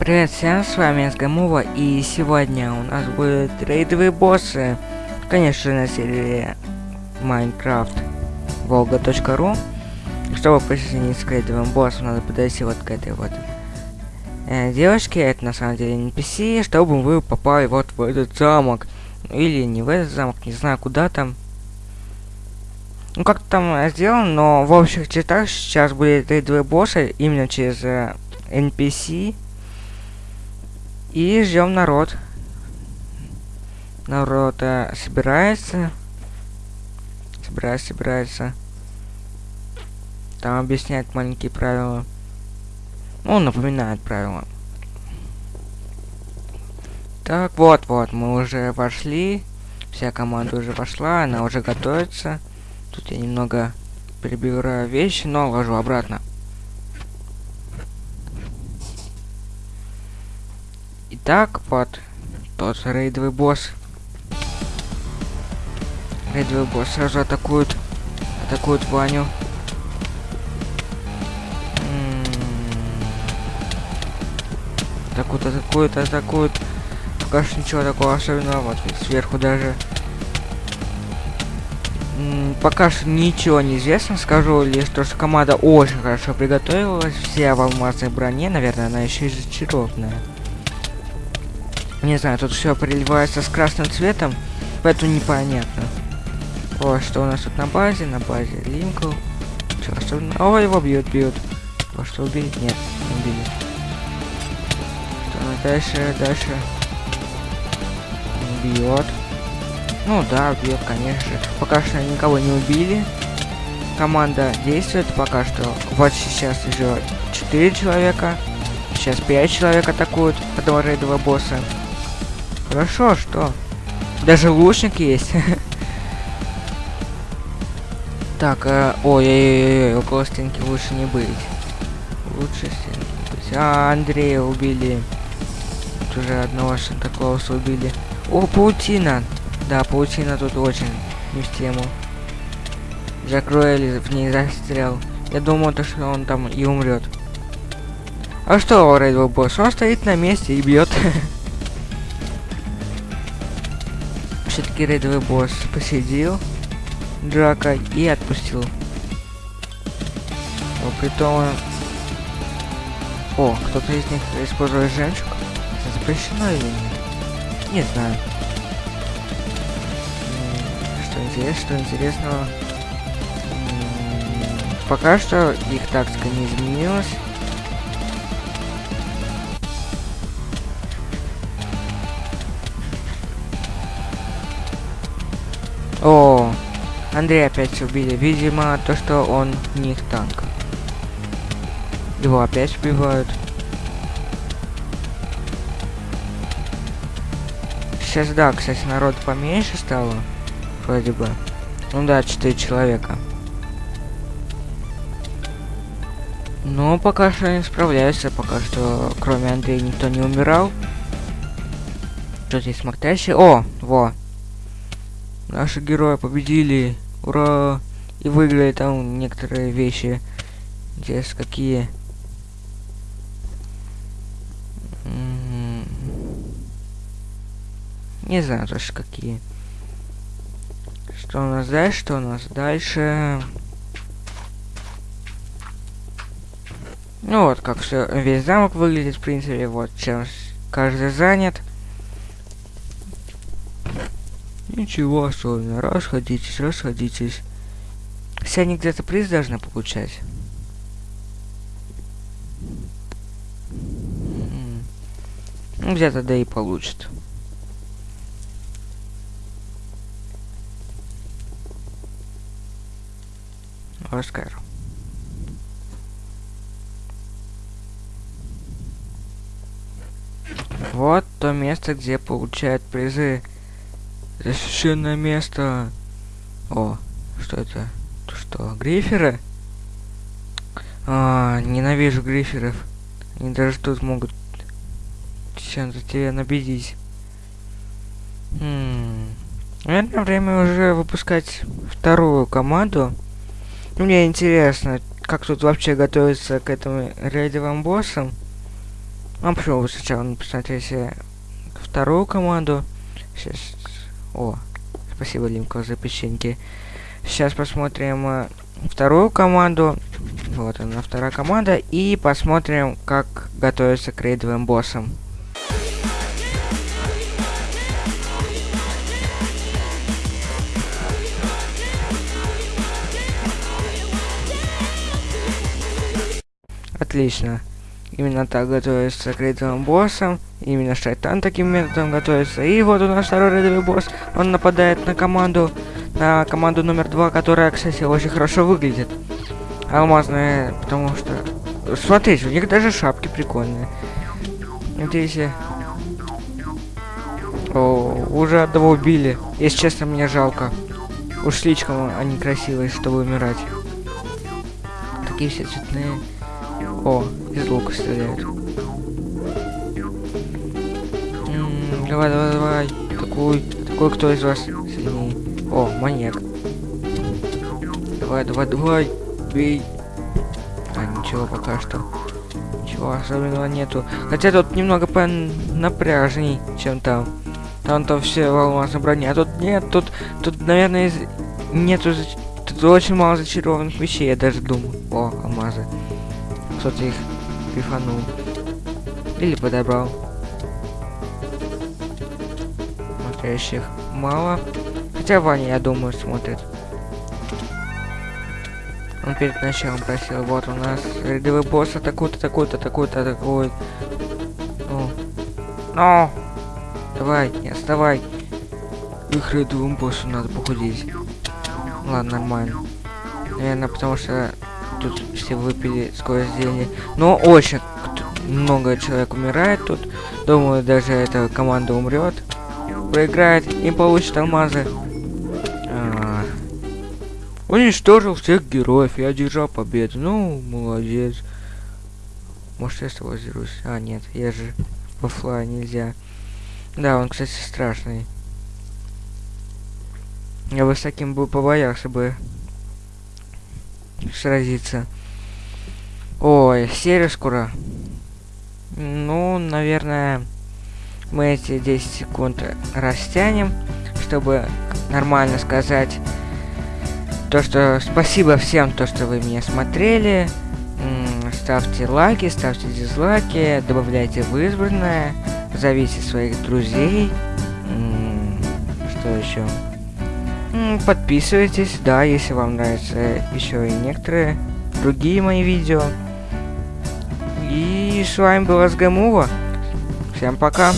Привет всем, с вами Сгамова, и сегодня у нас будут рейдовые боссы. Конечно, на серии Minecraft Волга.ру. Чтобы присоединиться к рейдовым боссам, надо подойти вот к этой вот э, девочке. Это на самом деле NPC, чтобы вы попали вот в этот замок. Или не в этот замок, не знаю куда там. Ну как там сделано, но в общих чертах сейчас будет рейдовые боссы именно через э, NPC. И ждем народ. Народ э, собирается. Собирается, собирается. Там объясняет маленькие правила. Ну, напоминает правила. Так, вот, вот, мы уже вошли. Вся команда уже вошла, она уже готовится. Тут я немного перебираю вещи, но ложу обратно. Итак, вот тот рейдовый босс. Рейдовый босс сразу атакует. Атакует Ваню. Атакует, атакует, атакует. Пока что ничего такого особенного. Вот сверху даже. М пока что ничего не известно. Скажу лишь то, что команда очень хорошо приготовилась. Все в алмазной броне. Наверное, она еще и зачарованная. Не знаю, тут все приливается с красным цветом, поэтому непонятно. О, что у нас тут на базе? На базе Линкл. Че, особенно? О, его бьют, бьют. О, что убили? Нет, не убили. Что дальше, дальше? Бьет. Ну да, бьет, конечно. Пока что никого не убили. Команда действует пока что. Вот сейчас еще 4 человека. Сейчас 5 человек атакуют этого рейдового босса. Хорошо, что? Даже лучник есть. так, э, ой-ой-ой, около стенки лучше не быть. Лучше стенки быть. А, Андрея убили. Тут уже одного Санта-Клауса убили. О, паутина. Да, паутина тут очень не в тему. Закроили в ней застрял. Я думал, то, что он там и умрет. А что, рейдовый босс? Он стоит на месте и бьет. все-таки рейдовый босс посидел драка и отпустил. О, притом... О, кто-то из них использует жемчуг. Это запрещено или нет? Не знаю. Что интересно, что интересного. Пока что их тактика не изменилась. О, Андрей опять убили. Видимо, то, что он не их танк. Его опять убивают. Сейчас, да, кстати, народ поменьше стало. Вроде бы. Ну да, 4 человека. Но пока что не справляются, пока что кроме Андрея никто не умирал. Что здесь смотрящий? О, во, Наши герои победили. Ура! И выиграли там некоторые вещи. Здесь какие. Не знаю тоже какие. Что у нас дальше? Что у нас дальше? Ну вот, как все, весь замок выглядит, в принципе, вот чем каждый занят. Ничего особенного. Расходитесь, расходитесь. Все они где-то приз должны получать. Ну, где-то да и получит. Оскар. Вот то место, где получают призы. Это священное место. О, что это? Что, гриферы? А, ненавижу гриферов. Они даже тут могут чем-то тебя набедить. Хм. Наверное, время уже выпускать вторую команду. Мне интересно, как тут вообще готовиться к этому рейдовым боссам. Ну, почему бы сначала э, вторую команду. Сейчас. О, спасибо, Лимко, за печеньки. Сейчас посмотрим э, вторую команду. Вот она, вторая команда. И посмотрим, как готовится к рейдовым боссам. Отлично. Именно так готовится к рейдовым боссам. Именно Шайтан таким методом готовится. И вот у нас второй рейдовый босс. Он нападает на команду, на команду номер два, которая, кстати, очень хорошо выглядит. Алмазная, потому что... Смотрите, у них даже шапки прикольные. Видите? О, уже одного убили. Если честно, мне жалко. Уж слишком они красивые, чтобы умирать. Такие все цветные. О, из лука стреляют. Давай, давай, давай. Такой, такой кто из вас сильнее? О, маньяк. Давай, давай, давай. Бей. А, ничего пока что. Ничего особенного нету. Хотя тут немного напряжней, чем там. Там-то все в алмазной броне. А тут нет, тут, тут, наверное, из... нету... Тут очень мало зачарованных вещей, я даже думаю. О, алмазы. Кто-то их пифанул. Или подобрал. Смотрящих мало. Хотя Ваня, я думаю, смотрит. Он перед началом просил, вот у нас рядовой босс атакует, атакует, атакует, атакует. Ну. Ну! Давай, не отставай. Их рядовым боссу надо похудеть. Ладно, нормально. Наверное, потому что тут все выпили скорость зелени. Но очень много человек умирает тут. Думаю, даже эта команда умрет. Проиграет и получит алмазы. А -а -а. Уничтожил всех героев и одержал победу. Ну, молодец. Может, я с тобой дерусь? А, нет, я же в оффлайн нельзя. Да, он, кстати, страшный. Я бы с таким бы побоялся бы сразиться. Ой, серия скоро. Ну, наверное, мы эти 10 секунд растянем, чтобы нормально сказать то, что спасибо всем, то, что вы меня смотрели. Ставьте лайки, ставьте дизлайки, добавляйте в избранное, зовите своих друзей. Что еще? Подписывайтесь, да, если вам нравятся еще и некоторые другие мои видео. И с вами была Сгамува. Всем пока.